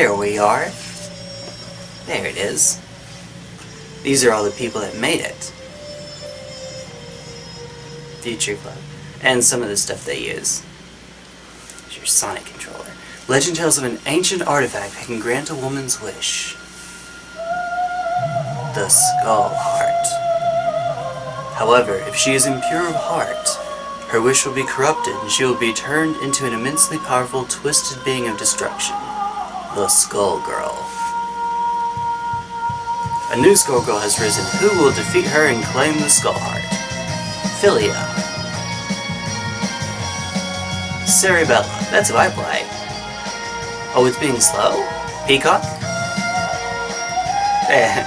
There we are. There it is. These are all the people that made it. Future Club. And some of the stuff they use. It's your Sonic controller. Legend tells of an ancient artifact that can grant a woman's wish. The Skull Heart. However, if she is impure of heart, her wish will be corrupted and she will be turned into an immensely powerful, twisted being of destruction. The Skullgirl. A new Skullgirl has risen. Who will defeat her and claim the Skull Heart? Filia. Cerebella. That's who I play. Oh, it's being slow? Peacock? Eh.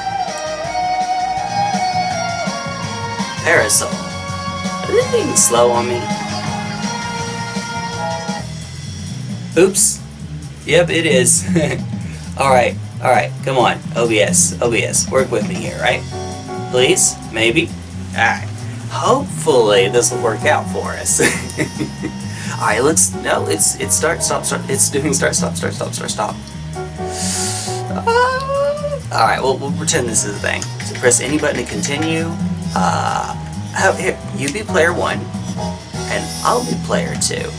Parasoul. Are they being slow on me? Oops. Yep, it is. alright, alright, come on. OBS, OBS, work with me here, right? Please? Maybe? Alright. Hopefully this will work out for us. alright, let's, no, it's, it's start, stop, start, it's doing start, stop, start, stop, start, stop. Uh, alright, well, we'll pretend this is a thing. So press any button to continue. Uh, how, here, you be player one, and I'll be player two.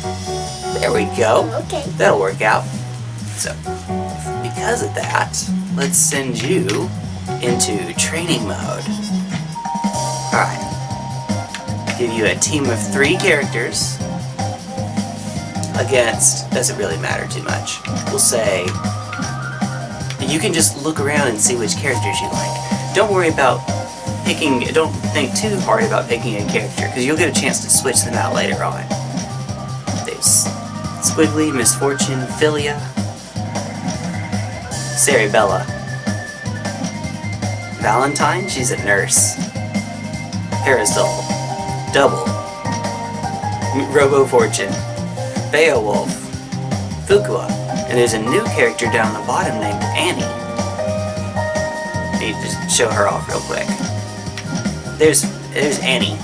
There we go. Okay. That'll work out. So, because of that, let's send you into training mode. Alright. Give you a team of three characters against, doesn't really matter too much. We'll say, you can just look around and see which characters you like. Don't worry about picking, don't think too hard about picking a character, because you'll get a chance to switch them out later on. There's Squigly, Misfortune, Filia, Cerebella. Valentine, she's a nurse. Parasoul, Double, Robo Fortune, Beowulf, Fukua, and there's a new character down the bottom named Annie. Need to show her off real quick. There's there's Annie.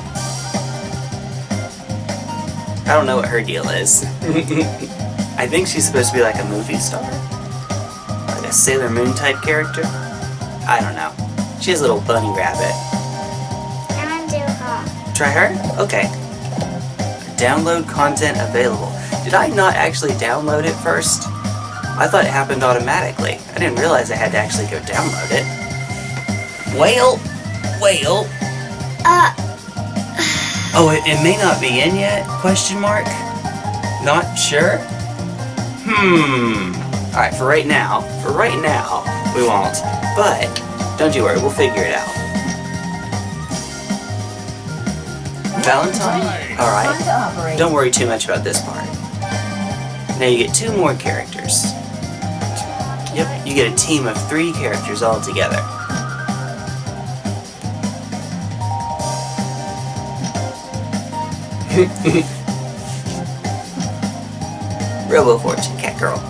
I don't know what her deal is. I think she's supposed to be like a movie star. A Sailor Moon type character. I don't know. She has a little bunny rabbit. And do her. Try her? Okay. Download content available. Did I not actually download it first? I thought it happened automatically. I didn't realize I had to actually go download it. Whale! Whale! Uh, Oh, it, it may not be in yet? Question mark? Not sure? Hmm. Alright, for right now, for right now, we won't. But, don't you worry, we'll figure it out. Valentine? Alright. Don't worry too much about this part. Now you get two more characters. Yep, you get a team of three characters all together. Robo Fortune, Cat Girl.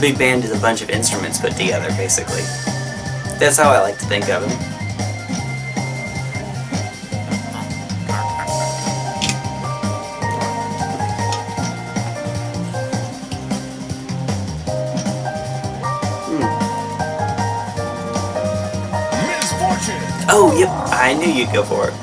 Big band is a bunch of instruments put together, basically. That's how I like to think of them. Oh, yep, I knew you'd go for it.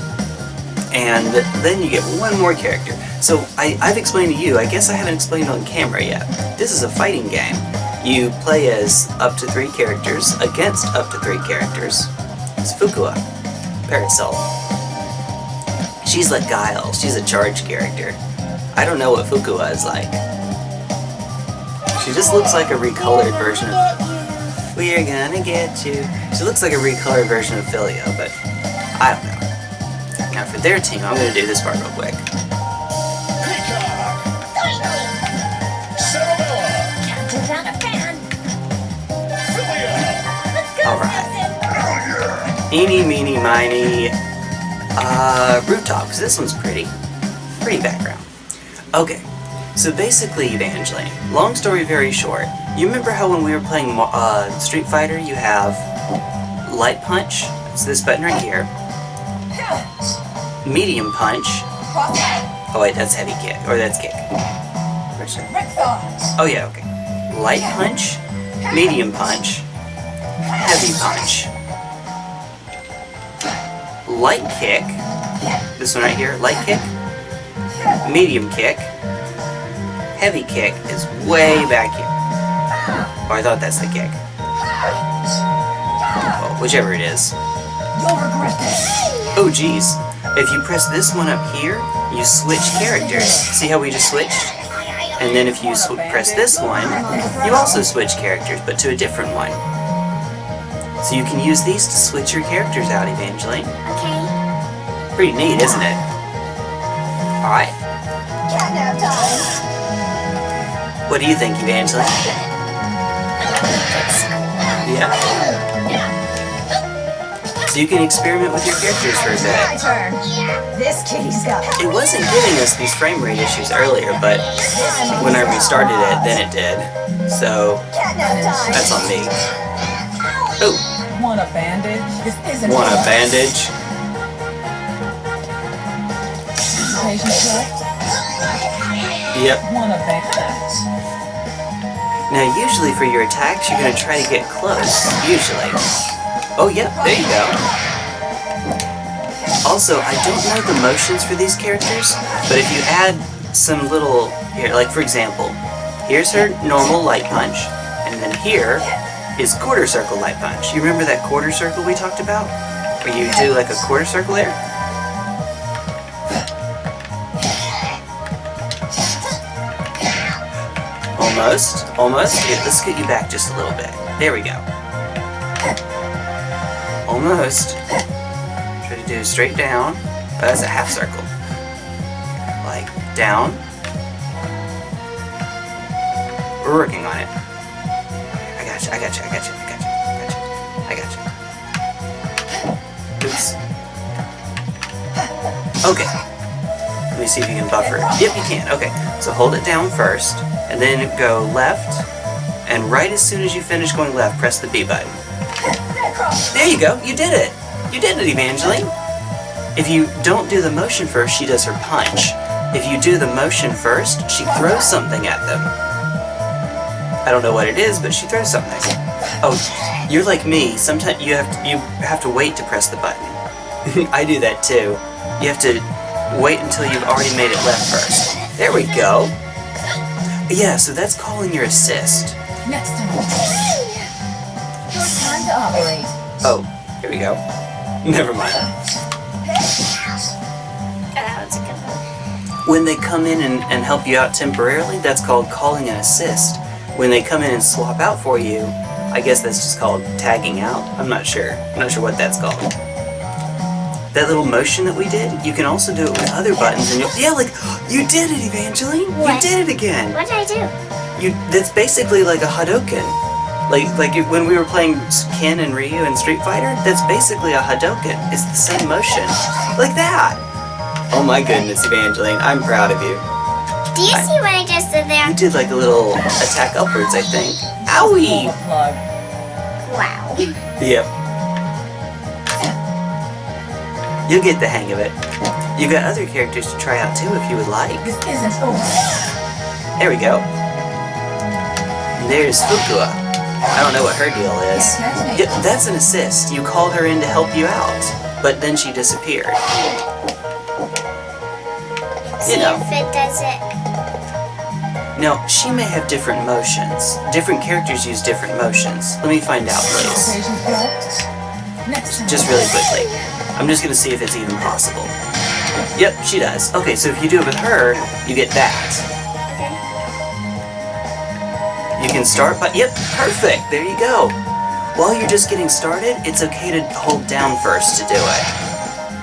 And then you get one more character. So I, I've explained to you, I guess I haven't explained on camera yet. This is a fighting game. You play as up to three characters against up to three characters. It's Fukua, Parasoul. She's like Guile, she's a charge character. I don't know what Fukua is like. She just looks like a recolored version of we're gonna get you. She looks like a recolored version of Filia, but I don't know. Now for their team, I'm gonna do this part real quick. Eeny, meeny, miny, uh, rooftop, because this one's pretty. Pretty background. Okay, so basically, Evangeline, long story very short, you remember how when we were playing uh, Street Fighter, you have Light Punch, it's this button right here, Medium Punch, oh wait, that's Heavy Kick, or that's Kick. Oh yeah, okay. Light punch, medium punch, heavy punch. Light kick. This one right here, light kick. Medium kick. Heavy kick is way back here. Oh, I thought that's the kick. Well, whichever it is. Oh geez. If you press this one up here, you switch characters. See how we just switched? And then if you sw press this one, you also switch characters, but to a different one. So you can use these to switch your characters out, Evangeline. Okay. Pretty neat, isn't it? Alright. Catnap time. What do you think, Evangeline? Yeah? So you can experiment with your characters for a My bit. turn. This kitty's got It wasn't giving us these frame rate issues earlier, but when I restarted it, then it did. So, that's on me. Oh, Want a bandage? This isn't want a fair. bandage? Patient. Yep. Want a bandage? Now, usually for your attacks, you're going to try to get close. Usually. Oh, yep, there you go. Also, I don't know the motions for these characters, but if you add some little... Here, like for example, here's her normal light punch, and then here is quarter circle light punch. You remember that quarter circle we talked about? Where you do like a quarter circle there? Almost, almost. Here, let's get you back just a little bit. There we go. Almost. Try to do straight down. Oh, that's a half circle. Like down. We're working on it. I got you. I got you. I got you. I got you. I got you. Oops. Okay. Let me see if you can buffer. Yep, you can. Okay. So hold it down first, and then go left, and right as soon as you finish going left, press the B button. There you go. You did it. You did it, Evangeline. If you don't do the motion first, she does her punch. If you do the motion first, she throws something at them. I don't know what it is, but she throws something. Oh, you're like me. Sometimes you have to, you have to wait to press the button. I do that too. You have to wait until you've already made it left first. There we go. Yeah, so that's calling your assist. Next time. Your time to operate. Oh, here we go. Never mind. That was a good one. When they come in and, and help you out temporarily, that's called calling an assist. When they come in and swap out for you, I guess that's just called tagging out. I'm not sure. I'm not sure what that's called. That little motion that we did, you can also do it with other buttons. And yeah, like you did it, Evangeline. What? You did it again. What did I do? You that's basically like a Hadoken. Like like it- when we were playing Ken and Ryu in Street Fighter, that's basically a Hadoken. It's the same motion. Like that. Oh my goodness, Evangeline, I'm proud of you. Do you see what I just did there? You did like a little attack upwards, I think. Owie! Wow. Yep. You'll get the hang of it. You've got other characters to try out too if you would like. This isn't over. There we go. And there's Fukua. I don't know what her deal is. Yep, that's an assist. You called her in to help you out, but then she disappeared. See know. if it does it. Now, she may have different motions. Different characters use different motions. Let me find out, please. Just really quickly. I'm just gonna see if it's even possible. Yep, she does. Okay, so if you do it with her, you get that. You can start by, yep, perfect, there you go. While you're just getting started, it's okay to hold down first to do it.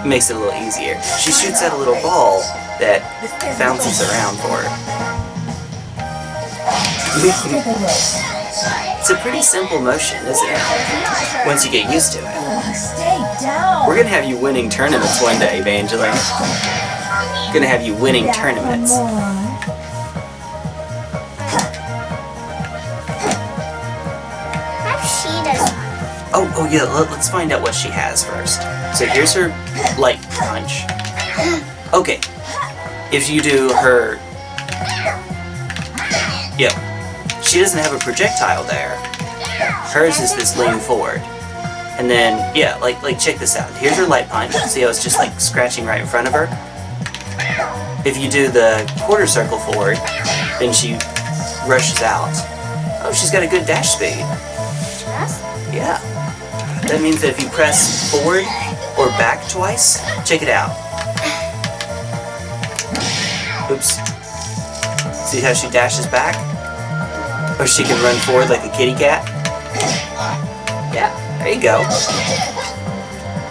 It makes it a little easier. She shoots out a little ball that bounces around for her. Take a look. it's a pretty simple motion, isn't it? Once you get used to it. Ugh, stay down. We're gonna have you winning tournaments one day, Evangeline. Gonna have you winning tournaments. Come on. How she does Oh, oh yeah, let, us find out what she has first. So here's her light punch. Okay. If you do her Yep. She doesn't have a projectile there. Hers is this lean forward. And then, yeah, like, like check this out. Here's her light punch. See how it's just like scratching right in front of her? If you do the quarter circle forward, then she rushes out. Oh, she's got a good dash speed. Yeah. That means that if you press forward or back twice, check it out. Oops. See how she dashes back? Or she can run forward like a kitty cat? Yeah, there you go.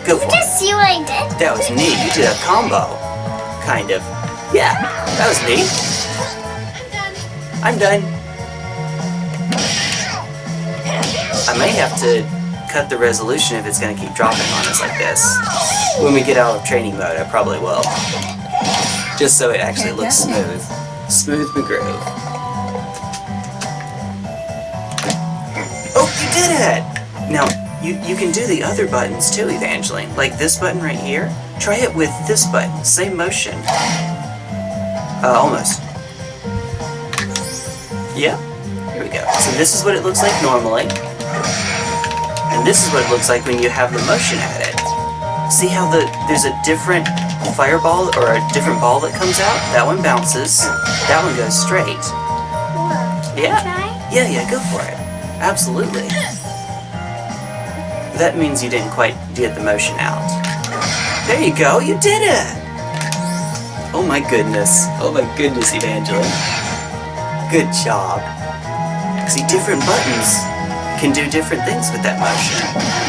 Go for. Just see what I did? That was neat. You did a combo. Kind of. Yeah, that was neat. I'm done. I may have to cut the resolution if it's going to keep dropping on us like this. When we get out of training mode, I probably will. Just so it actually looks smooth. Smooth McGroove. Oh, you did it! Now, you, you can do the other buttons too, Evangeline. Like this button right here. Try it with this button. Same motion. Uh, almost. Yeah. Here we go. So this is what it looks like normally. And this is what it looks like when you have the motion added. See how the there's a different fireball or a different ball that comes out? That one bounces. That one goes straight. Yeah. Try? Yeah, yeah, go for it. Absolutely. That means you didn't quite get the motion out. There you go, you did it! Oh my goodness. Oh my goodness, Evangeline. Good job. See, different buttons can do different things with that motion.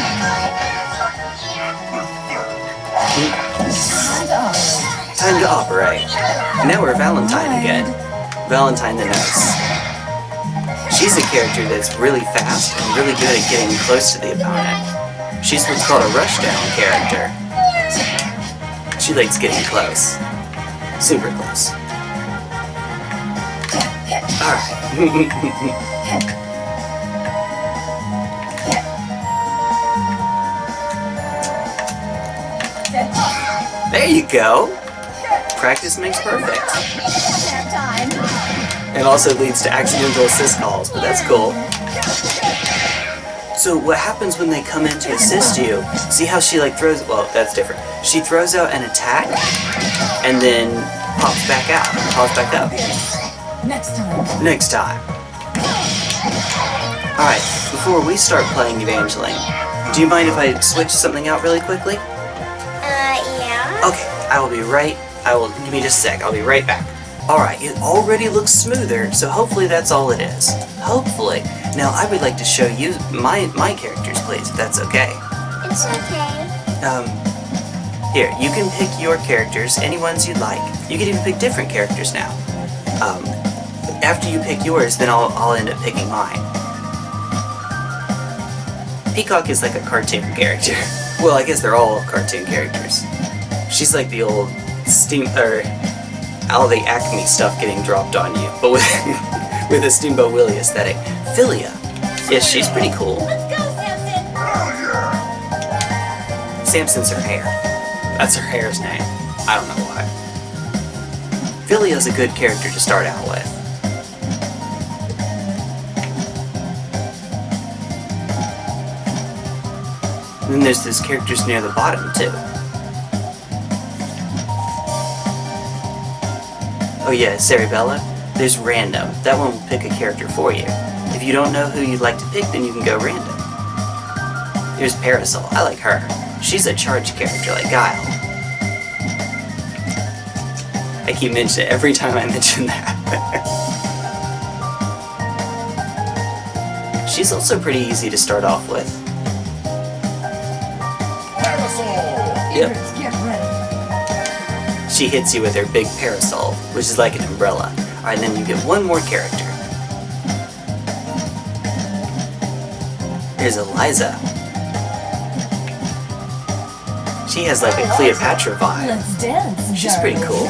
Time to operate. Now we're Valentine again. Valentine the Nurse. She's a character that's really fast and really good at getting close to the opponent. She's what's called a rushdown character. She likes getting close. Super close. Alright. there you go! Practice makes perfect. Have time. It also leads to accidental assist calls, but that's cool. So what happens when they come in to assist you, see how she like throws, well, that's different. She throws out an attack, and then pops back out, pops back up. Next time. Next time. Alright, before we start playing Evangeline, do you mind if I switch something out really quickly? Uh, yeah. Okay, I will be right, I will, give me just a sec, I'll be right back. Alright, it already looks smoother, so hopefully that's all it is. Hopefully. Now, I would like to show you my, my characters, please, if that's okay. It's okay. Um, here, you can pick your characters, any ones you'd like. You can even pick different characters now. Um, after you pick yours, then I'll, I'll end up picking mine. Peacock is like a cartoon character. well, I guess they're all cartoon characters. She's like the old steam, or all the Acme stuff getting dropped on you, but with, with a Steamboat Willie aesthetic. Filia. Yes, she's pretty cool. Let's go, Samson. Samson's her hair. That's her hair's name. I don't know why. Filia's a good character to start out with. And then there's those characters near the bottom, too. Oh yeah, Cerebella. There's random. That one will pick a character for you. If you don't know who you'd like to pick, then you can go random. There's Parasoul. I like her. She's a charged character like Guile. I keep mentioning it every time I mention that. She's also pretty easy to start off with. Parasoul! Yep. Eagers, get ready. She hits you with her big parasol, which is like an umbrella. Alright, then you get one more character. Here's Eliza. She has like a Cleopatra vibe. Let's dance. She's pretty cool.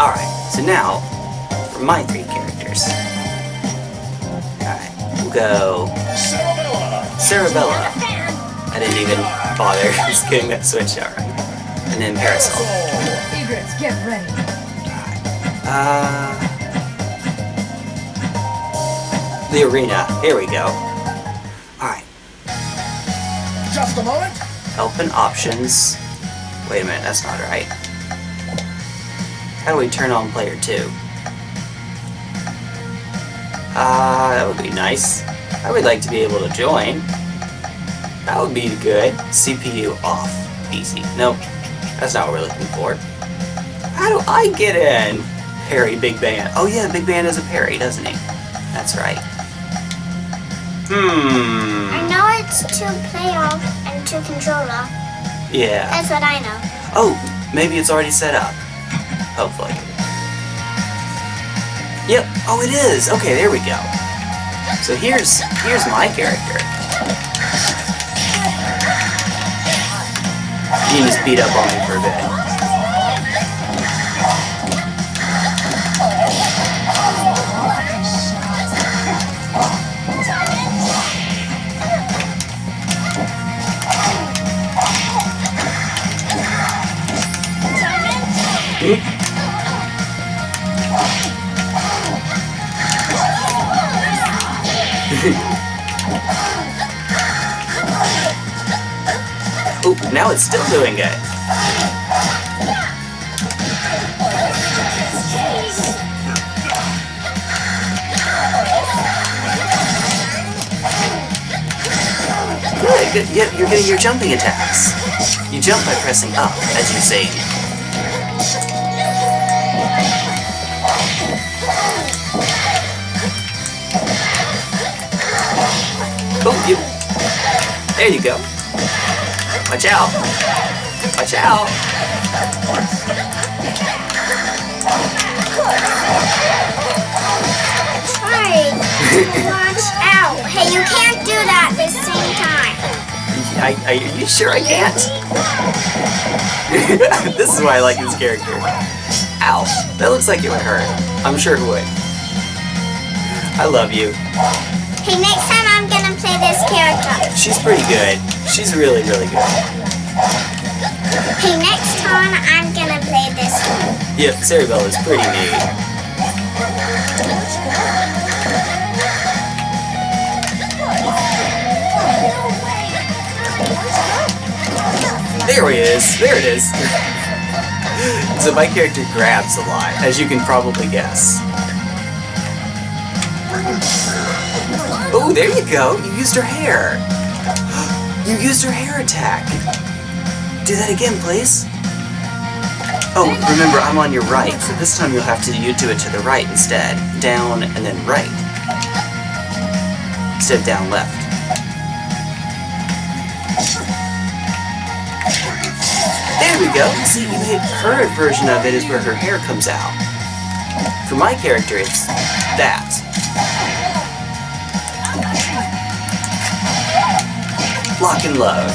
Alright, so now, for my three characters. Alright, we'll go Cerebella. I didn't even bother just getting that switch out right. And then Parasoul. Egrets, get ready. Uh, The arena. Here we go. Alright. Just a moment. Help and options. Wait a minute, that's not right. How do we turn on player 2? Ah, uh, that would be nice. I would like to be able to join. That would be good. CPU off. Easy. Nope. That's not what we're looking for. How do I get in? Parry Big Band. Oh yeah, Big Band is a parry, doesn't he? That's right. Hmm. I know it's two playoff and two controller. Yeah. That's what I know. Oh, maybe it's already set up. Hopefully. Yep. Oh, it is. Okay, there we go. So here's here's my character. You just beat up on me for a bit. Now it's still doing it. Good. Yep, you're getting your jumping attacks. You jump by pressing up, as you say. Oh, you. There you go. Watch out. Watch out. Watch out. Hey, you can't do that at the same time. I, are you sure I can't? this is why I like this character. Ow. That looks like it would hurt. I'm sure it would. I love you. Hey, next time I'm gonna play this character. She's pretty good. She's really, really good. Hey, next time I'm gonna play this one. Yep, Cerebell is pretty neat. There he is. There it is. so my character grabs a lot, as you can probably guess. Oh, there you go. You used her hair. You used her hair attack. Do that again, please. Oh, remember, I'm on your right, so this time you'll have to you do it to the right instead. Down and then right. Instead of down left. There we go. See, her version of it is where her hair comes out. For my character, it's that. Lock and love.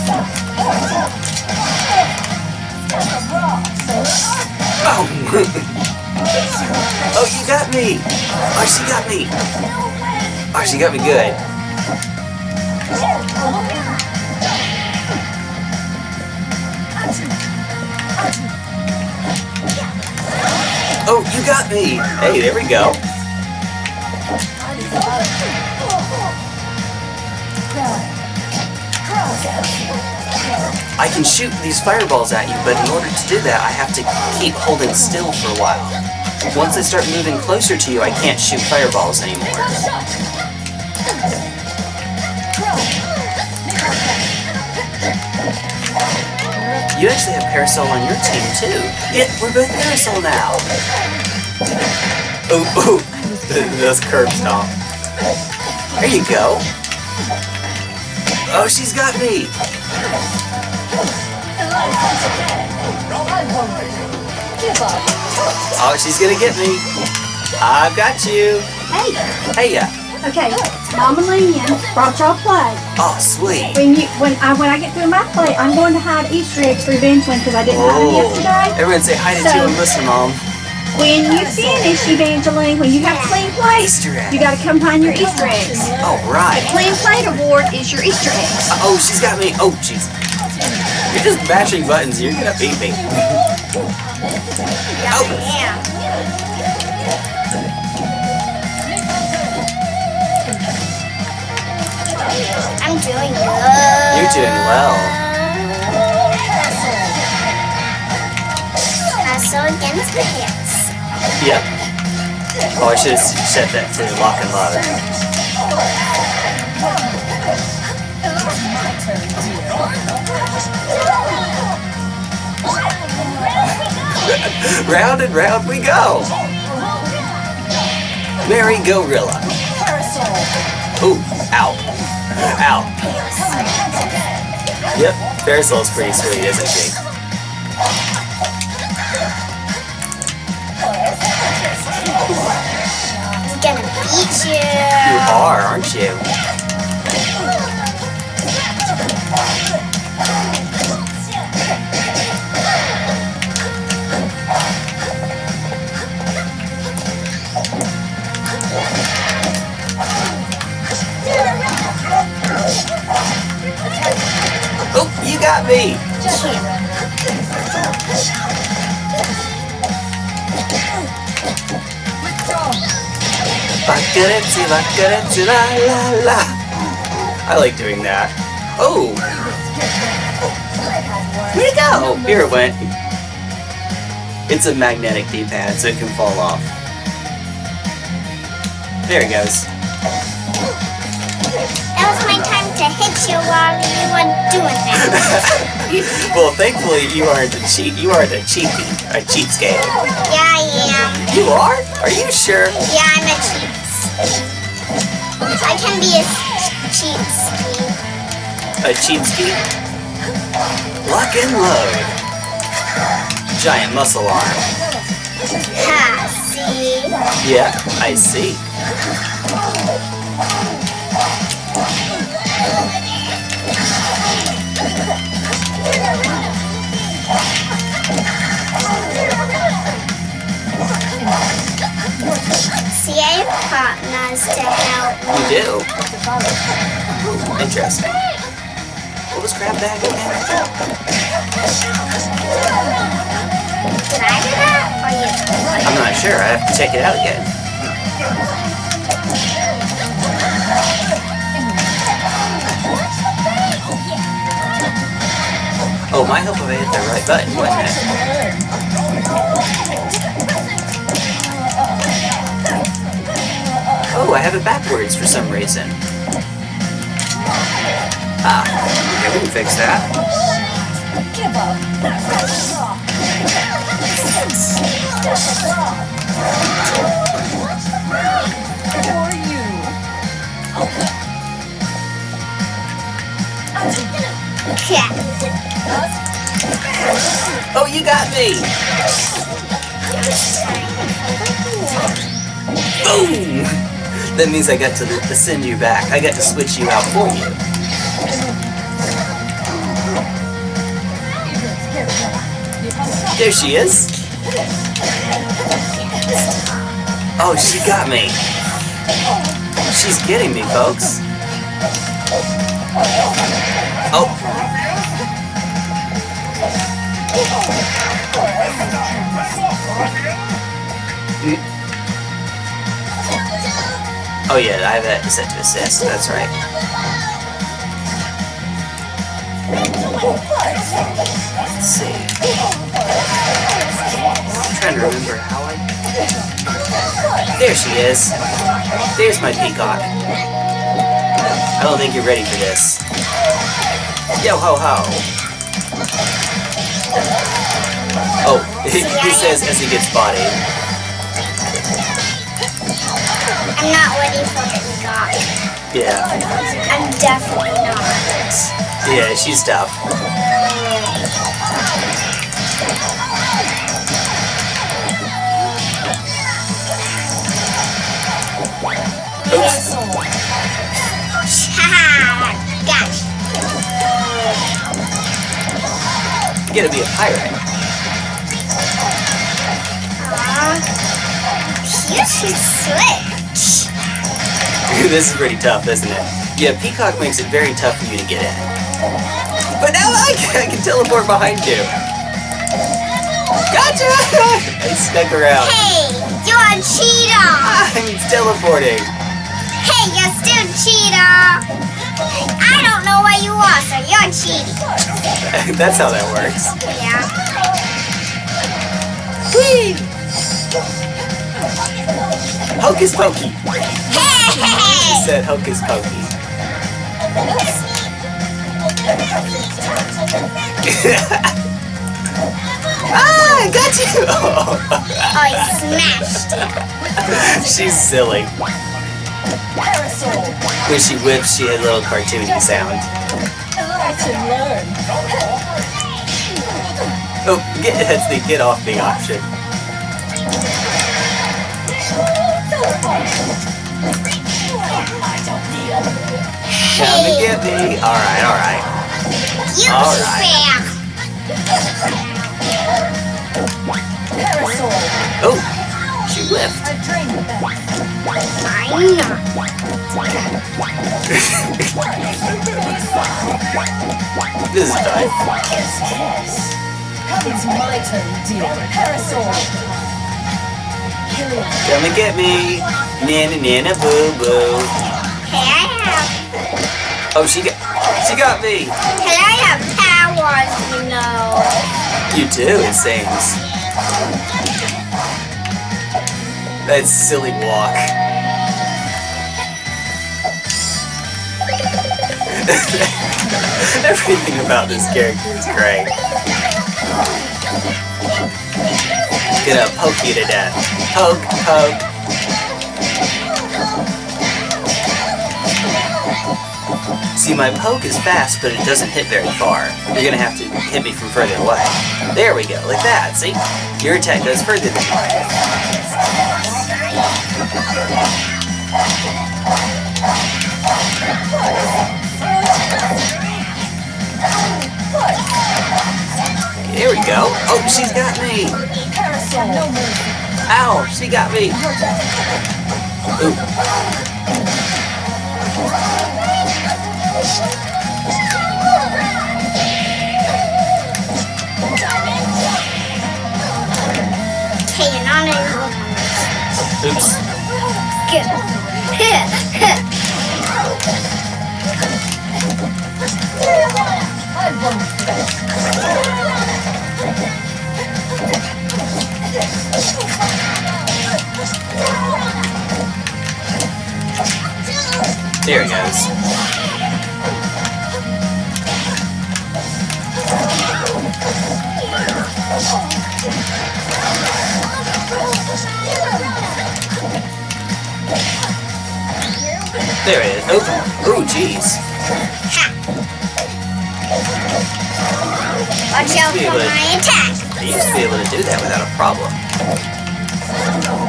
Oh! oh, you got me! Oh, got me! Oh, got me good. Oh, you got me! Hey, there we go. I can shoot these fireballs at you, but in order to do that, I have to keep holding still for a while. Once I start moving closer to you, I can't shoot fireballs anymore. You actually have Parasoul on your team, too. Yeah, we're both Parasoul now. Oh, oh, this curb stomp. There you go. Oh, she's got me! Oh, she's gonna get me. I've got you. Hey. Hey, ya. Okay. Mama Lynn brought y'all play. Oh, sweet. When you when I when I get through my play, I'm going to hide Easter eggs for Evangeline because I didn't hide them Oh. yesterday. Everyone say hi to So- you and listen, Mom. When you finish Evangeline, when you have clean play, Easter egg. you got to come find your Easter eggs. All right. Clean plate award is your Easter eggs. Uh, oh, she's got me. Oh, jeez. You're just mashing buttons. You're gonna beat me. Oh. Yeah. I'm doing good. You're doing well. Castle against the hits. Yep. Oh, I should have set that to lock and load. round and round we go. Merry-Go-Rilla. Ooh, ow. Ow. Yep, Parasoul's pretty sweet, isn't she? I'm gonna beat you. You are, aren't you? Oh, me! I like doing that. Oh! Where'd it go? Oh, here it went. It's a magnetic D-pad, so it can fall off. There it goes. You while you were doing that. well, thankfully you aren't a cheat. You aren't a cheapie, a cheapskate. yeah, I am. You are? Are you sure? Yeah, I'm a cheats. I can be a cheats. A cheapskate? Lock and load. Giant muscle arm. Ha, see? Yeah, I see. See, partners to help. You do. Interesting. What was grab bag again? Did I do that? Or you? I'm not sure. I have to check it out again. Oh, my hope if I hit the right button, wasn't it? Oh, I have it backwards for some reason. Ah, okay, we can fix that. Oh, you got me! Boom! That means I got to, send you back. I got to switch you out for you. There she is. Oh, she got me. She's getting me, folks. Oh yeah, I have that set to assist. That's right. Let's see. I'm trying to remember how I. There she is. There's my peacock. I don't think you're ready for this. Yo ho ho. Oh, he says as he gets bodied. I'm not for the. Yeah. I'm definitely not. Yeah, she's tough. Oops. Gosh. You gotta be a pirate. You should switch. this is pretty tough, isn't it? Yeah, Peacock makes it very tough for you to get in. But now I can, I can teleport behind you. Gotcha! I stuck around. Hey, you're a cheater. I'm teleporting. Hey, you're still cheetah. I don't know what you are, so you're cheating. That's how that works. Yeah. Hocus pokey. Hey! Said hocus pokey. ah, I got you. Oh, he smashed it. She's silly. When she whips, she had a little cartoony sound. Oh, get that's the get off me option. Come and get me. All right, all right. You All right. Oh, she left. I'm not. This is done. It's my turn, dear. Parasoul. Come and get me. Nana nana boo boo. Hey, I have. Oh, she got she got me. Hey, I have powers, you know. You do, it seems. That silly walk. Everything about this character is great. Gonna poke you to death. Poke, poke. See, my poke is fast, but it doesn't hit very far. You're gonna have to hit me from further away. There we go, like that, see? Your attack goes further than mine. Here we go. Oh, she's got me. Parasoul. No mercy. Ow, she got me. Ooh. Hey, you're not a Oops. Good. I won't. There he goes. There it is. Oh, oh, jeez. Watch out for my attack. I used to be able to do that without a problem.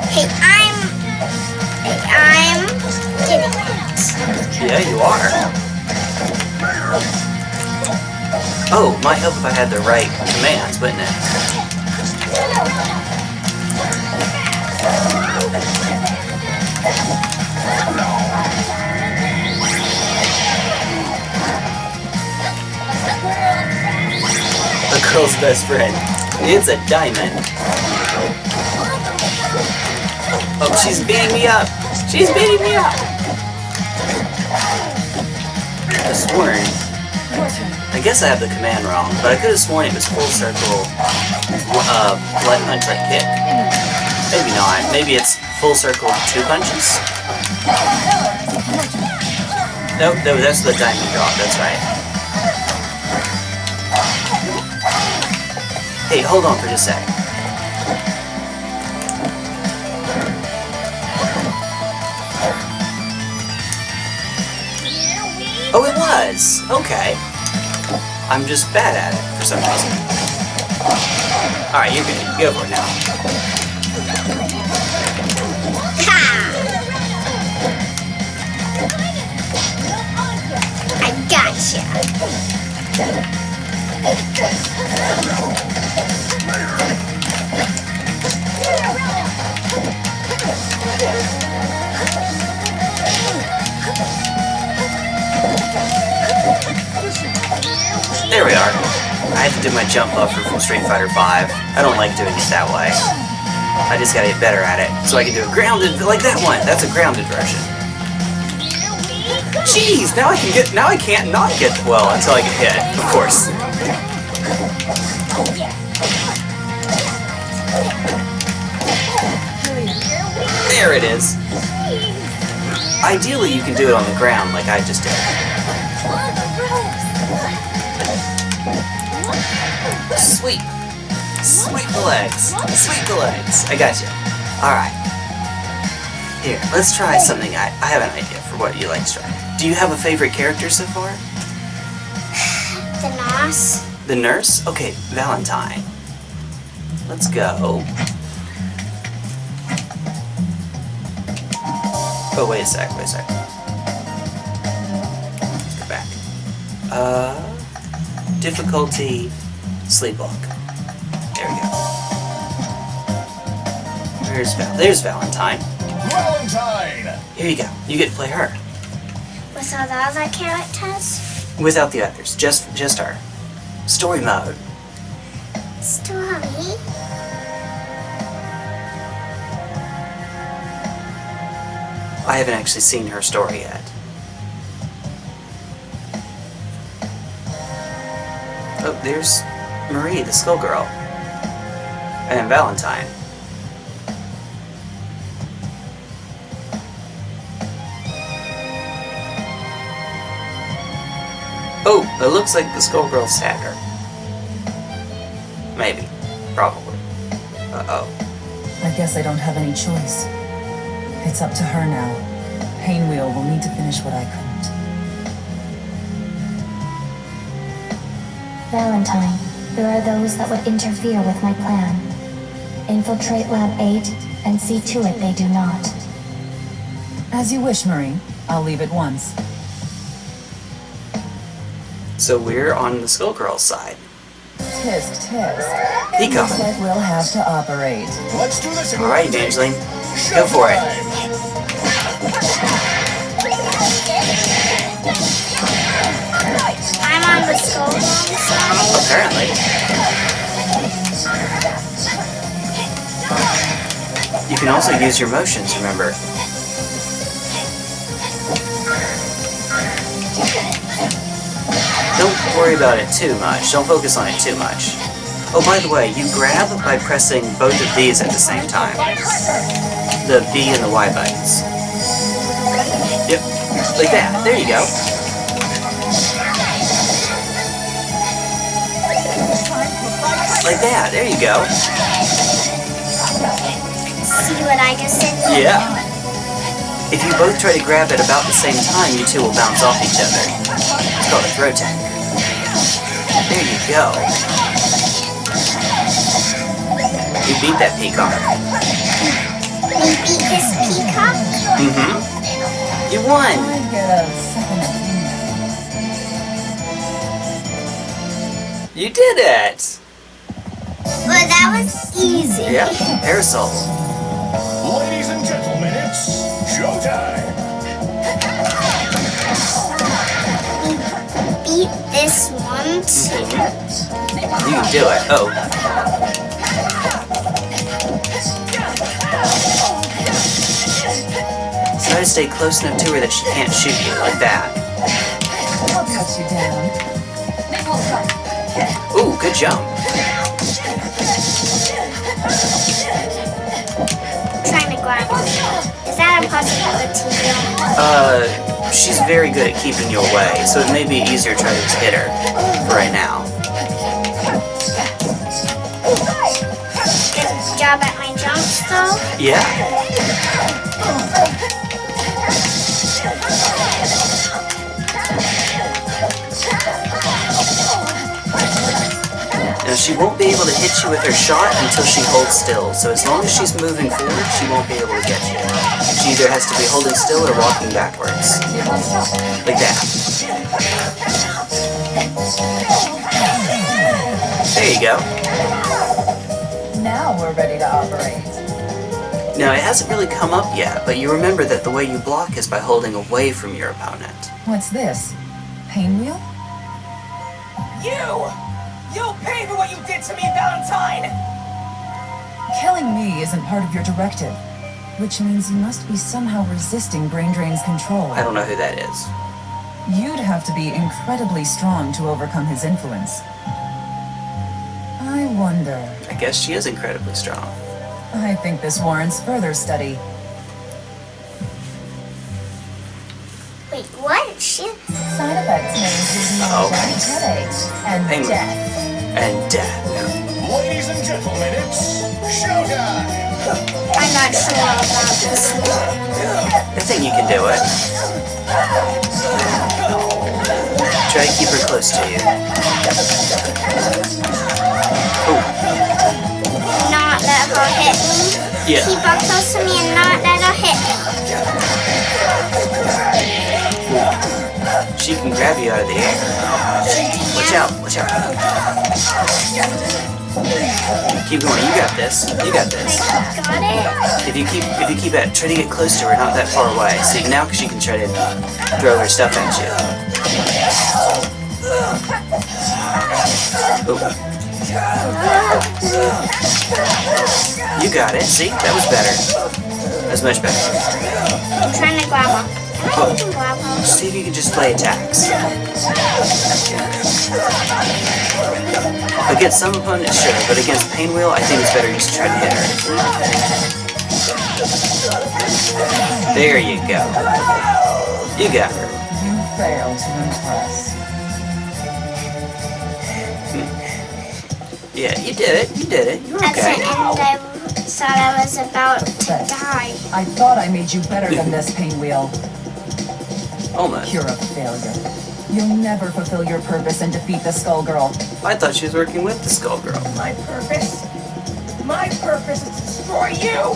Hey, I'm. Hey, I'm getting it. Yeah, you are. Oh, might help if I had the right commands, wouldn't it? The girl's best friend. It's a diamond. Oh, she's beating me up. She's beating me up. I sworn. I guess I have the command wrong, but I could have sworn it was full circle, uh, one punch right kick. Maybe not. Maybe it's full circle two punches. Nope, no, that's the diamond drop. That's right. Hey, hold on for just a sec. Oh, it was. Okay. I'm just bad at it for some reason. All right, you're good. Go for it now. Do my jump buffer from Street Fighter V. I don't like doing it that way. I just gotta get better at it. So I can do a grounded, like that one. That's a grounded version. Jeez, now I can get. Now I can't not get. Well, until I get hit, of course. There it is. Ideally, you can do it on the ground like I just did. The legs. Sweep the legs. I got you. Alright. Here, let's try something. I, I have an idea for what you like to try. Do you have a favorite character so far? The Nos. The nurse? Okay, Valentine. Let's go. Oh, wait a sec, wait a sec. Let's go back. Uh, difficulty, sleepwalk. There we go. There's Val. There's Valentine. Valentine! Here you go. You get to play her. With all the other characters. Without the others. Just just her. Story mode. Story. I haven't actually seen her story yet. Oh, there's Marie, the Skullgirl. And Valentine. It looks like the Skullgirl stabbed her. Maybe. Probably. Uh-oh. I guess I don't have any choice. It's up to her now. Painwheel will need to finish what I couldn't. Valentine, there are those that would interfere with my plan. Infiltrate Lab 8 and see to it they do not. As you wish, Marie. I'll leave at once. So we're on the Skullgirl's side. Tisk, tisk. He Looks coming. like we'll have to operate. Let's do this in All right, one. Evangeline. Go for it. I'm on the Skull side. Apparently. You can also use your motions, remember. Don't worry about it too much. Don't focus on it too much. Oh, by the way, you grab by pressing both of these at the same time. The B and the Y buttons. Yep. Like that. There you go. Like that. There you go. See what I just did? Yeah. If you both try to grab at about the same time, you two will bounce off each other. It's called a throw tag. There you go. You beat that peacock. We beat this peacock. Mm-hmm. You won! I get a second. You did it! Well, that was easy. Yep. Parasoul. Ladies and gentlemen, it's showtime! Beat this You can do it. Oh. Try to stay close enough to her that she can't shoot you, like that. I'll cut you down. Ooh, good jump. Trying to grab. Is that a possibility? Uh, she's very good at keeping you away, so it may be easier to try to hit her right now. Good job at my jumps though. Yeah. Now she won't be able to hit you with her shot until she holds still, so as long as she's moving forward, she won't be able to get you. She either has to be holding still or walking backwards. Like that. There you go. Now we're ready to operate. Now, it hasn't really come up yet, but you remember that the way you block is by holding away from your opponent. What's this? Painwheel? You! You'll pay for what you did to me, Valentine! Killing me isn't part of your directive, which means you must be somehow resisting Brain Drain's control. I don't know who that is. You'd have to be incredibly strong to overcome his influence. I wonder. I guess she is incredibly strong. I think this warrants further study. Wait, what? She. Side effects may include Uh-oh. migraine, headache, and Penguin. death. And death. Ladies and gentlemen, it's showtime! I'm not sure about this one. I think you can do it. Try to keep her close to you. Oh, Not let her hit me. yeah. Keep her close to me and not let her hit me. She can grab you out of the air. Watch out, watch out. Keep going, you got this. You got this. Got it? If you keep if you keep at try to get close to her, not that far away. See now she can try to throw her stuff at you. You got it. See? That was better. That was much better. I'm trying to grab her. Can I even grab her? See if you can just play attacks. Against some opponents, sure, but against Painwheel, I think it's better just to try to hit her. There you go. You got her. You fail to impress. Yeah, you did it. You did it. You're At the okay. end, I thought I was about to die. I thought I made you better than this, Painwheel. Almost. You're a failure. You'll never fulfill your purpose and defeat the Skullgirl. I thought she was working with the Skull Girl. My purpose? My purpose is to destroy you!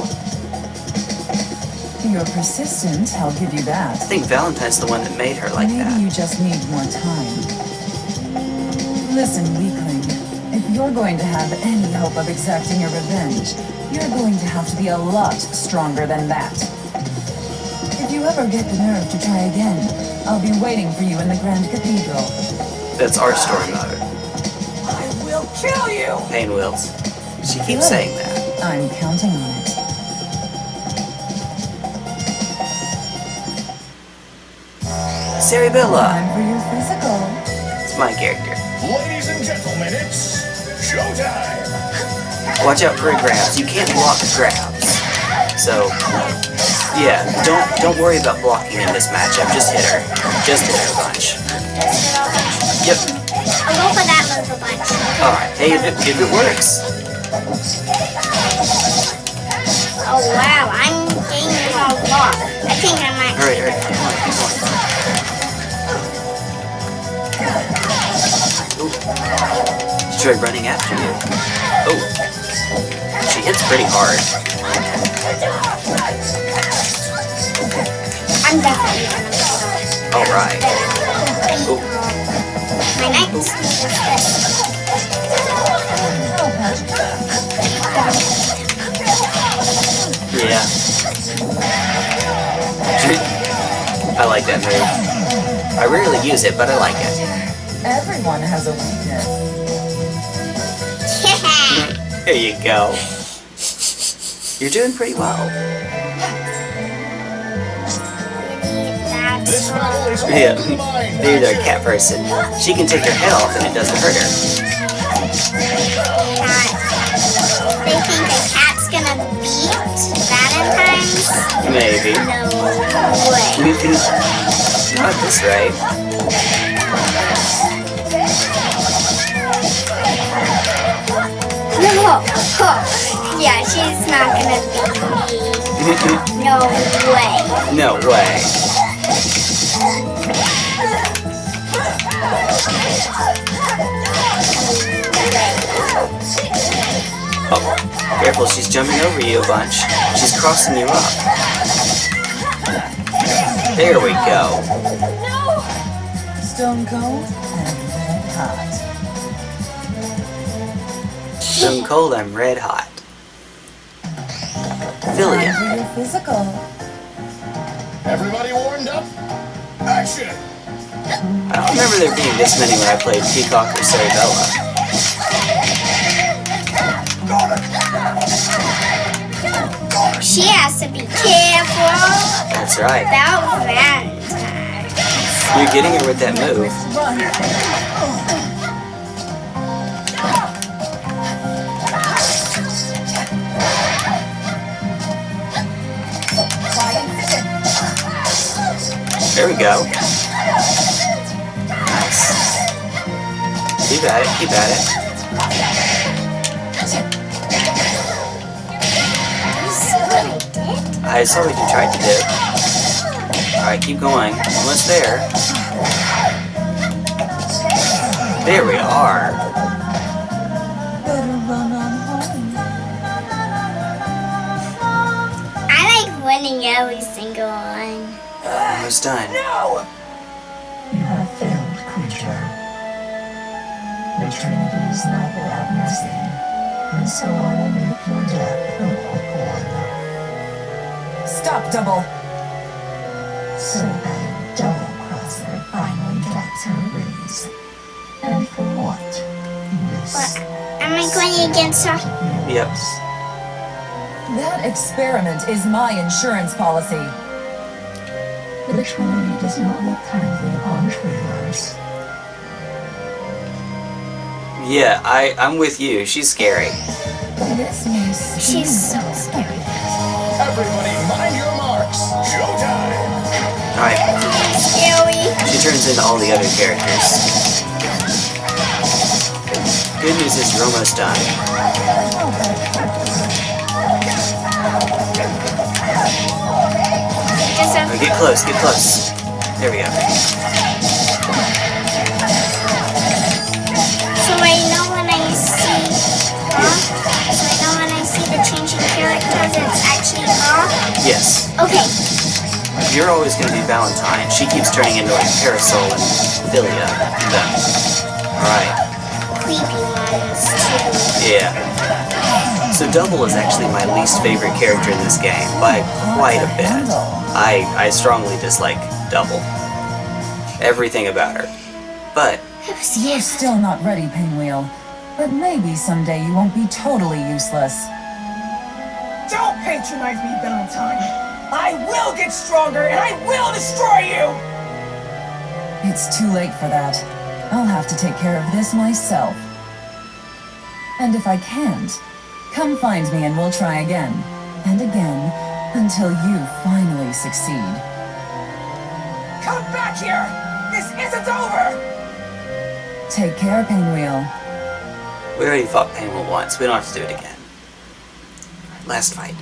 You're persistent, I'll give you that. I think Valentine's the one that made her like Maybe that. you just need more time. Listen, weakling. If you're going to have any hope of exacting your revenge, you're going to have to be a lot stronger than that. If you ever get the nerve to try again, I'll be waiting for you in the Grand Cathedral. That's our story motto. I will kill you! Painwheels. She keeps saying that. I'm counting on it. Cerebella. Time for your physical. It's my character. Ladies and gentlemen, it's showtime! Watch out for grabs. You can't block grabs. So, yeah, don't don't worry about blocking in this matchup. Just hit her. Just hit her a bunch. Yep. I'll go for that move a bunch. All right. Hey, if it, if it works, Oh wow, I'm gaining a lot. I think I might. hurry, hurry. Come on, keep going. She tried running after you. Oh. She hits pretty hard. I'm definitely gonna go. All right. Oh. My move is. Yeah. I like that move. I rarely use it, but I like it. Everyone has a weakness. There you go. You're doing pretty well. That's This battle is all Yeah. the mind. There's our cat person. She can take her head off and it doesn't hurt her. cat. They think a cat's gonna beat Valentine's? Maybe. No way. Not this right. No. Oh, yeah, she's not gonna beat me. No way. no way. Oh, careful, she's jumping over you a bunch. She's crossing you up. There we go. Stone Cold and Red Hot. Stone cold, I'm red hot. Time Filia. for physical. Everybody warmed up? Action! I don't remember there being this many when I played Peacock or Cerebella. To be careful That's right. about Valentine's. You're getting her with that move. There we go. Nice. Keep at it, keep at it. I saw what you tried to do. Alright, keep going. Almost there. There we are. Better run on home. I like winning every single one. Almost done. No! You have failed, creature. The Trinity is not without mercy, and so I will make your death a walk Stop, Double! So that Double Crosser finally gets her raise. And for what? This. What? Am I going against her? Yep. That experiment is my insurance policy. The Trinity does not look kindly upon traitors. Yeah, I, I'm with you. She's scary. This may She's so scary. Everybody mind your marks. Showtime. Alright, Scary. she turns into all the other characters. Good news is you're almost done. Just get close, get close. There we go. Yes. Okay. You're always going to be Valentine. She keeps turning into like Parasoul and Filia. Then. Alright. Creepy ones too. Yeah. So Double is actually my least favorite character in this game by quite a bit. I, I strongly dislike Double. Everything about her. But You're still not ready, Painwheel. But maybe someday you won't be totally useless. Don't patronize me, Valentine. I will get stronger and I will destroy you! It's too late for that. I'll have to take care of this myself. And if I can't, come find me and we'll try again. And again, until you finally succeed. Come back here! This isn't over! Take care, Painwheel. we already fought Painwheel once. We don't have to do it again. Last fight.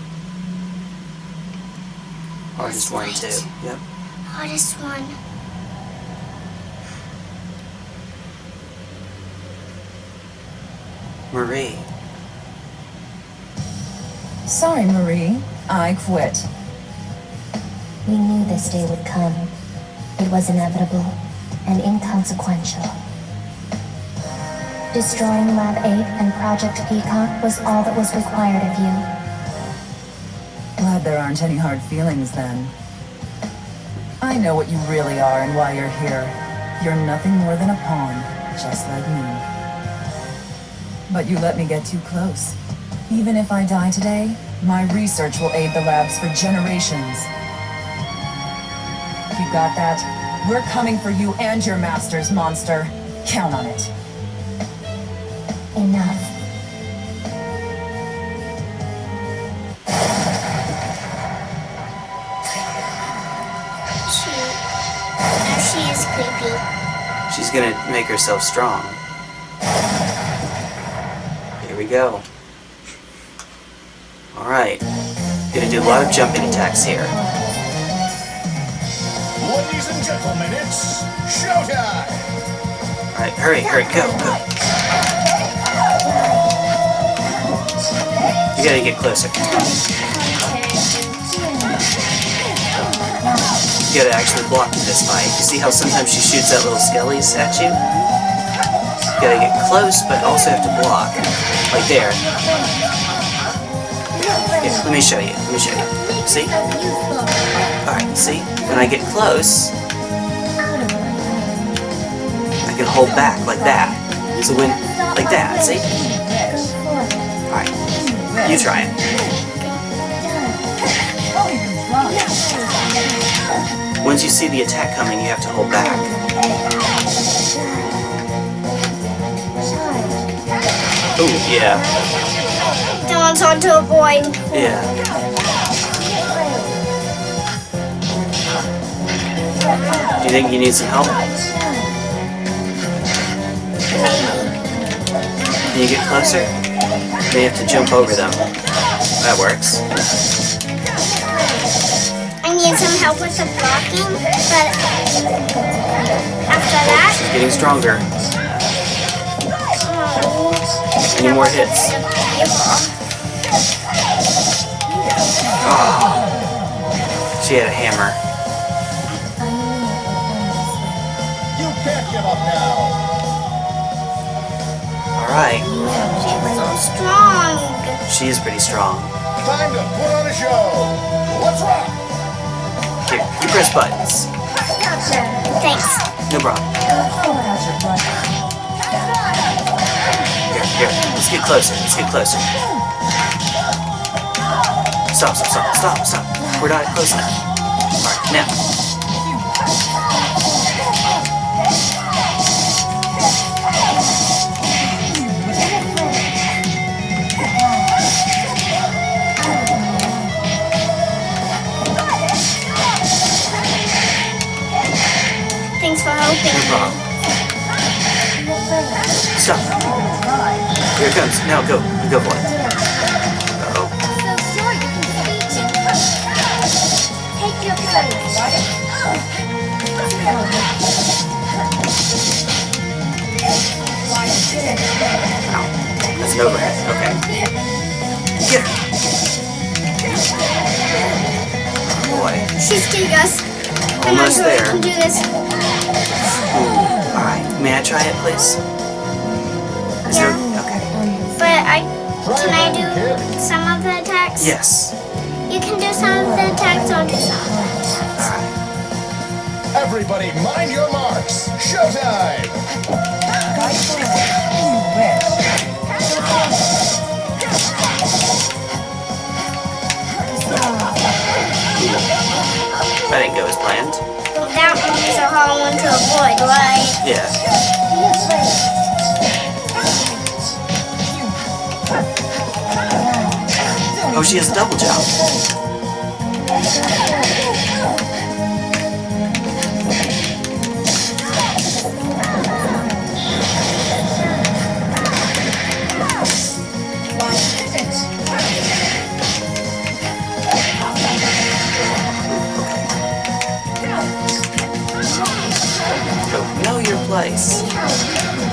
Or just one, Last two. fight. Yep. Hardest one. Marie. Sorry, Marie. I quit. We knew this day would come. It was inevitable and inconsequential. Destroying Lab 8 and Project Peacock was all that was required of you. There aren't any hard feelings then. I know what you really are and why you're here. You're nothing more than a pawn, just like me. But you let me get too close. Even if I die today, my research will aid the labs for generations. You got that? We're coming for you and your masters, monster. Count on it. Enough. Gonna make herself strong. Here we go. Alright. Gonna do a lot of jumping attacks here. Ladies and gentlemen, it's showtime. Alright, hurry, hurry, go, go. You gotta get closer. Gotta actually block in this fight. You see how sometimes she shoots out little skellies at you? You gotta get close, but also have to block. Like there. Here, let me show you. Let me show you. See? Alright, see? When I get close, I can hold back like that. So when, like that, see? Alright, you try it. Once you see the attack coming, you have to hold back. Oh, yeah, Someone's onto a boy. yeah. Do you think you need some help? Can you get closer? May have to jump over them. That works. I need help with the blocking, but after that, She's getting stronger. oh, Any more hits? Ah. She had a hammer. You can't give up now. Alright, She's so strong. she is pretty strong. Time to put on a show. Let's rock. Press buttons. Thanks. No problem. Here, here. Let's get closer. Let's get closer. Stop, stop, stop, stop, stop. We're not close enough. Alright, now. Thanks for No helping. problem. Stop. Here it comes. Now go. Go for it. Your place. Ow. That's an overhead. Okay. Get her. Oh boy. She's getting us. Almost there. can do this. Ooh. Alright. May I try it, please? Is there... Okay. But I can I do some of the attacks? Yes. You can do some of the attacks or do some of the attacks. Alright. Everybody, mind your marks. Showtime. That didn't go as planned. That one is a hard one to avoid, right? Yeah. Oh, she has a double jump. Place.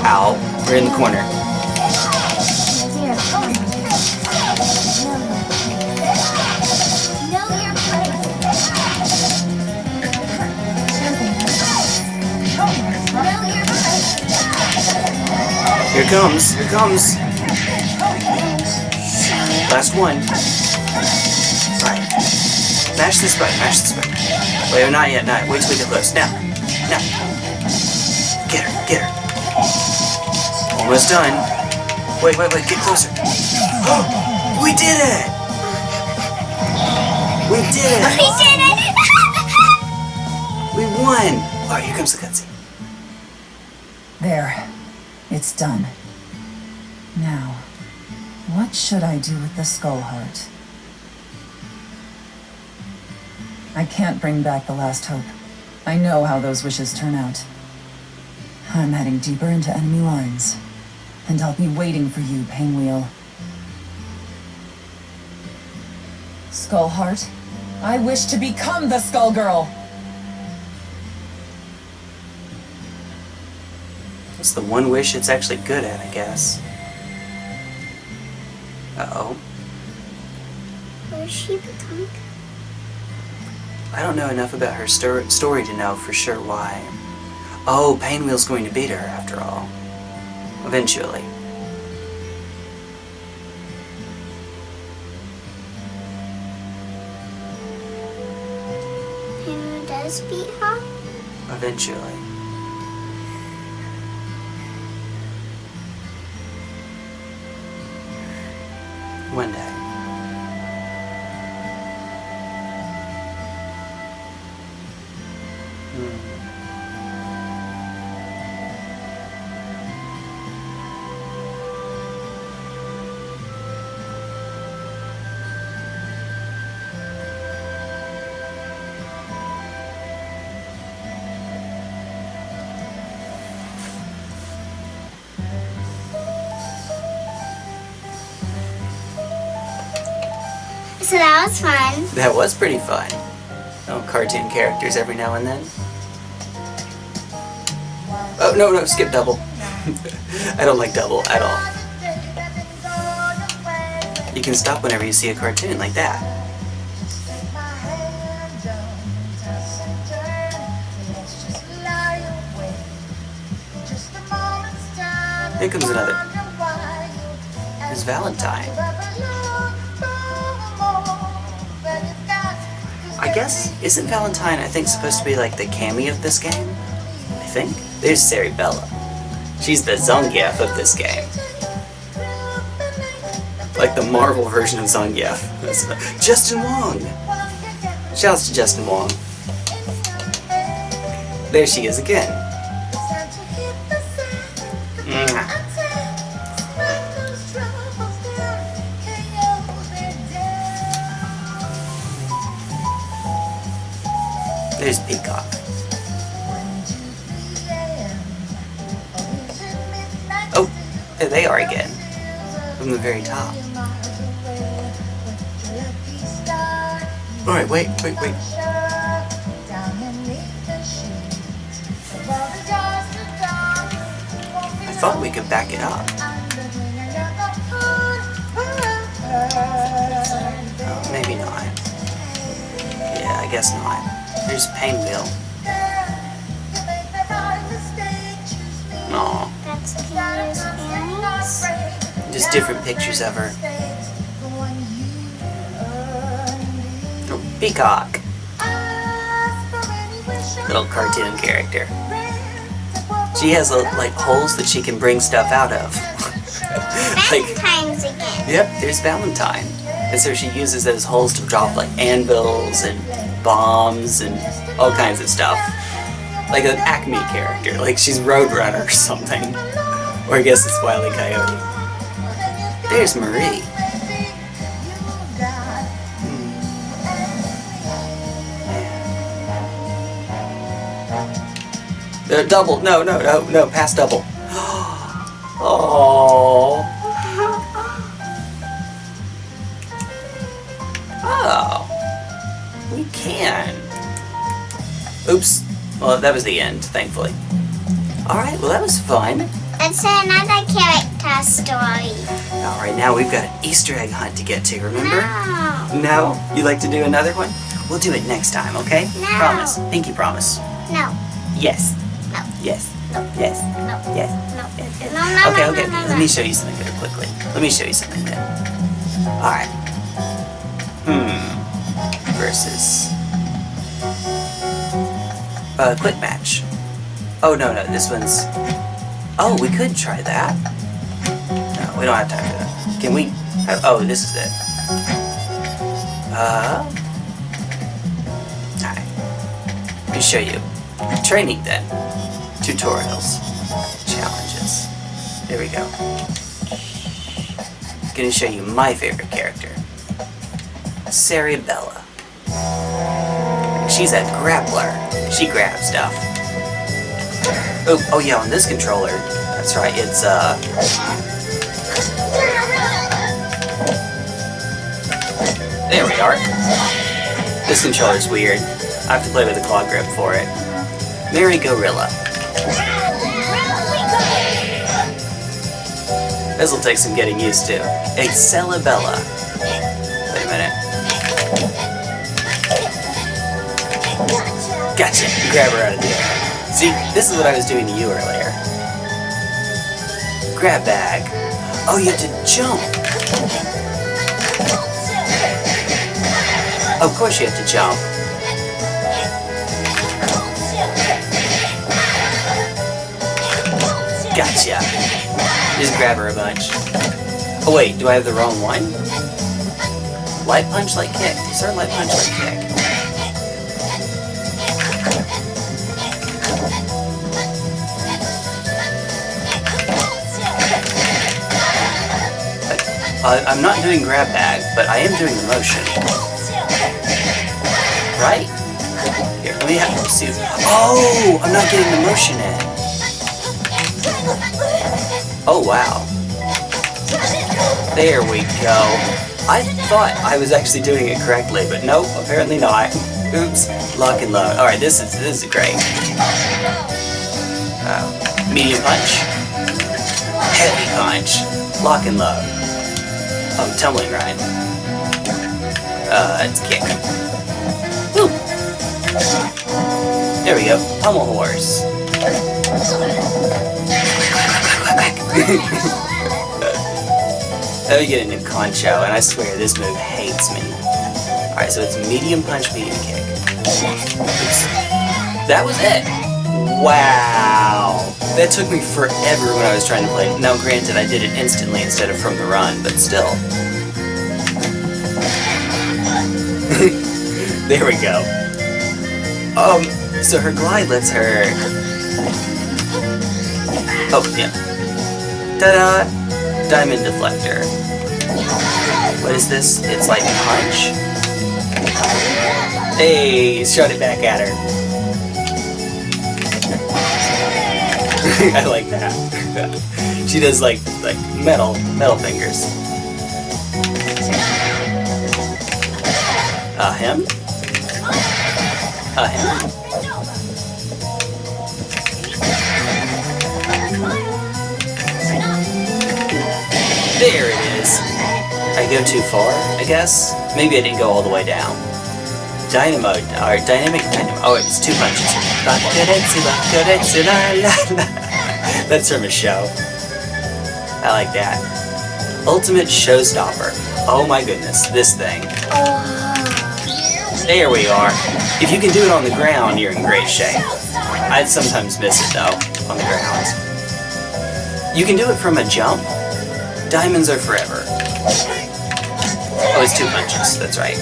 Ow. We're in the corner. Here comes. Here comes. Last one. Right. Mash this button. Mash this button. Wait, not yet. Not. yet. Wait till we get close. Now. Almost done. Wait, wait, wait. Get closer. we did it! We did it! We it! did it! We won! Alright, here comes the cutscene. There. It's done. Now, what should I do with the skull heart? I can't bring back the last hope. I know how those wishes turn out. I'm heading deeper into enemy lines. And I'll be waiting for you, Painwheel. Skull Heart, I wish to become the Skullgirl! It's the one wish it's actually good at, I guess. Uh-oh. Where's she becoming? I don't know enough about her stor- story to know for sure why. Oh, Painwheel's going to beat her after all. Eventually. Who does beat her? Eventually. One day. So that was fun. That was pretty fun. Oh, cartoon characters every now and then. Oh, no, no, skip double. I don't like double at all. You can stop whenever you see a cartoon like that. Here comes another. It's Valentine. Guess, isn't Valentine, I think, supposed to be like the Cammy of this game? I think. There's Cerebella. She's the Zangief of this game. Like the Marvel version of Zangief. Justin Wong! Shouts to Justin Wong. There she is again. Very top. Alright, wait, wait, wait. I thought we could back it up. Oh, maybe not. Yeah, I guess not. There's Painwheel. Aw, That's Peter's panties. Just different pictures of her. Oh, Peacock. Little cartoon character. She has uh, like holes that she can bring stuff out of. like, Valentine's again. Yep, there's Valentine. And so she uses those holes to drop like anvils and bombs and all kinds of stuff. Like an Acme character, like she's Roadrunner or something. Or I guess it's Wile E. Coyote. There's Marie. Uh, double, no, no, no, no, pass double. Oh. Oh. We can. Oops. Well, that was the end, thankfully. Alright, well that was fun. It's another character story. Alright, now we've got an Easter egg hunt to get to, remember? No. No? You'd like to do another one? We'll do it next time, okay? No. Promise. Pinky promise. No. Yes. No. Yes. No. Yes. No. Yes. No. No, no, Okay, no, okay, no, no, Let me show you something very quickly. Let me show you something then. Alright. Hmm. Versus. Uh, quick match. Oh, no, no, this one's. Oh, we could try that. We don't have time for that. Can we. Have... Oh, this is it. Uh. Alright. Let me show you. Training then. Tutorials. Challenges. There we go. Gonna show you my favorite character. Cerebella. She's a grappler. She grabs stuff. Oh, oh yeah, on this controller. That's right, it's uh There we are. This controller's weird. I have to play with a claw grip for it. Merry-Go-Rilla. This'll take some getting used to. Excellebella. Wait a minute. Gotcha! Grab her out of the air. See, this is what I was doing to you earlier. Grab bag. Oh, you have to jump. Of course you have to jump. Gotcha. Just grab her a bunch. Oh wait, do I have the wrong one? Light punch, light kick. Is there a light punch, light kick? Uh, I'm not doing grab bag, but I am doing the motion. Right? Here, let me have see. Oh, I'm not getting the motion in. Oh wow. There we go. I thought I was actually doing it correctly, but nope, apparently not. Oops, lock and load. Alright, this is this is great. Uh, medium punch. Heavy punch. Lock and load. Oh, tumbling grind. Uh, it's kick. Woo! There we go. Pummel horse. Let me get a new concho, and I swear this move hates me. Alright, so it's medium punch, medium kick. Oops. That was it! Wow! That took me forever when I was trying to play. Now granted, I did it instantly instead of from the run, but still. there we go. Um, so her glide lets her... Oh, yeah. Ta-da! Diamond Deflector. What is this? It's like punch? Hey, shot it back at her. I like that. she does like like metal metal fingers. Uh him? Uh him? There it is. I go too far, I guess? Maybe I didn't go all the way down. Dynamo, or dynamic dynamo. Oh, it's two punches. That's from a show. I like that. Ultimate Showstopper. Oh my goodness, this thing. There we are. If you can do it on the ground, you're in great shape. I'd sometimes miss it though, on the ground. You can do it from a jump. Diamonds are forever. Oh, it's two punches, that's right.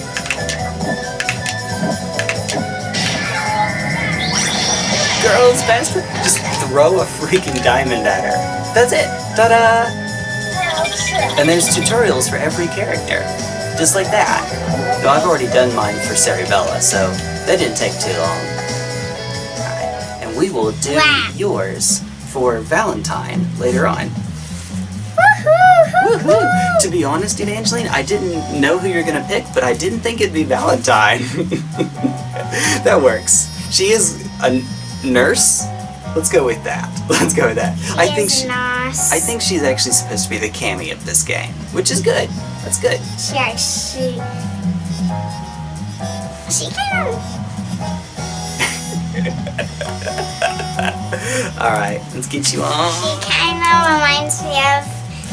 Girls, faster! Throw a freaking diamond at her. That's it! Ta-da! And there's tutorials for every character. Just like that. No, I've already done mine for Cerebella, so that didn't take too long. And we will do Wow. yours for Valentine later on. Woohoo! To be honest, Evangeline, I didn't know who you're gonna pick, but I didn't think it'd be Valentine. that works. She is a nurse. Let's go with that. Let's go with that. I think she, nice. I think she's actually supposed to be the Cammy of this game, which is good. That's good. she actually. She kind of. All right, let's get you on. She kind of reminds me of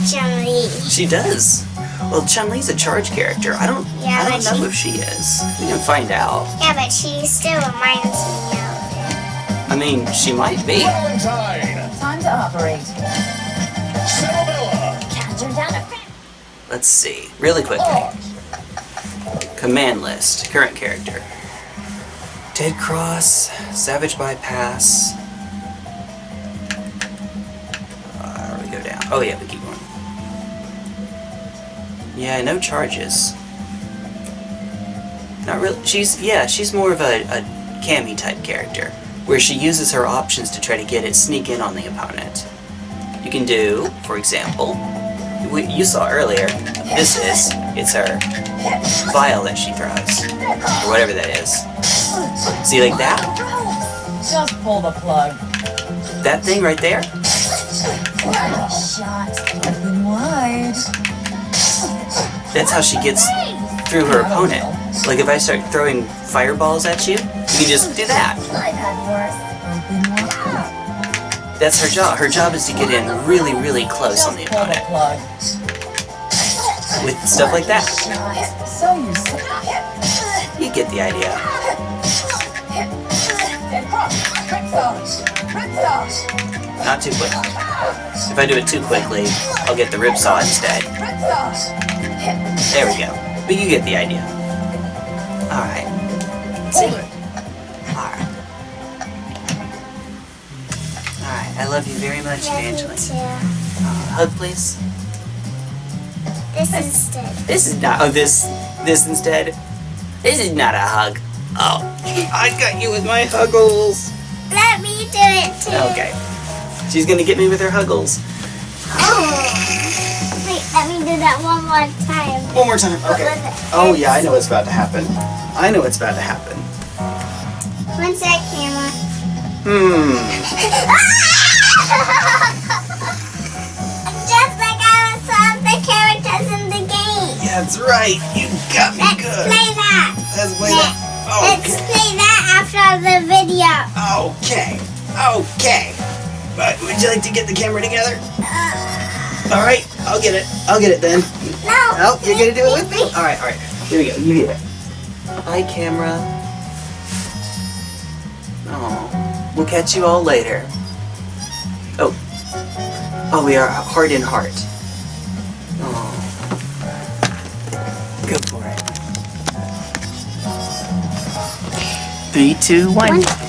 Chun Li. She does. Well, Chun Li's a charge character. I don't. Yeah, I don't know she- if she is. We can find out. Yeah, but she still reminds me of. I mean, she might be. Time to operate. Cerebella, Counter down a Let's see, really quickly. Command list, current character. Dead Cross, Savage Bypass. Uh, we go down. Oh yeah, we keep going. Yeah, no charges. Not really. She's yeah, she's more of a, a Cammy type character, where she uses her options to try to get it sneak in on the opponent. You can do, for example, we, you saw earlier, this is, it's her vial that she throws, or whatever that is. See, like that? Just pull the plug. That thing right there? shot. Open wide. That's how she gets through her opponent. Like if I start throwing fireballs at you, you can just do that. That's her job. Her job is to get in really, really close on the opponent with stuff like that. You. Get the idea. Not too quick. If I do it too quickly, I'll get the ripsaw instead. There we go. But you get the idea. Alright. See? Alright. Alright, I love you very much, Love Evangeline. Uh, hug, please. This instead. This is not. Oh, this. This instead. This is not a hug. Oh, I got you with my huggles. Let me do it too. Okay. She's gonna get me with her huggles. Oh. Wait, let me do that one more time. One more time. Okay. Oh yeah, I know what's about to happen. I know what's about to happen. When's that camera? Hmm. Just like I saw the characters in the game. Yeah, that's right. You got me Let's good. play that. Let's play Let's that. play that after the video. Okay. Okay. But would you like to get the camera together? Uh, All right. I'll get it. I'll get it then. no. Oh, you're gonna do it with me? All right. All right. Here we go. You get it. Hi, camera. Oh, we'll catch you all later. Oh. Oh, we are heart in heart. Oh. Go for it. Three, two, one. One.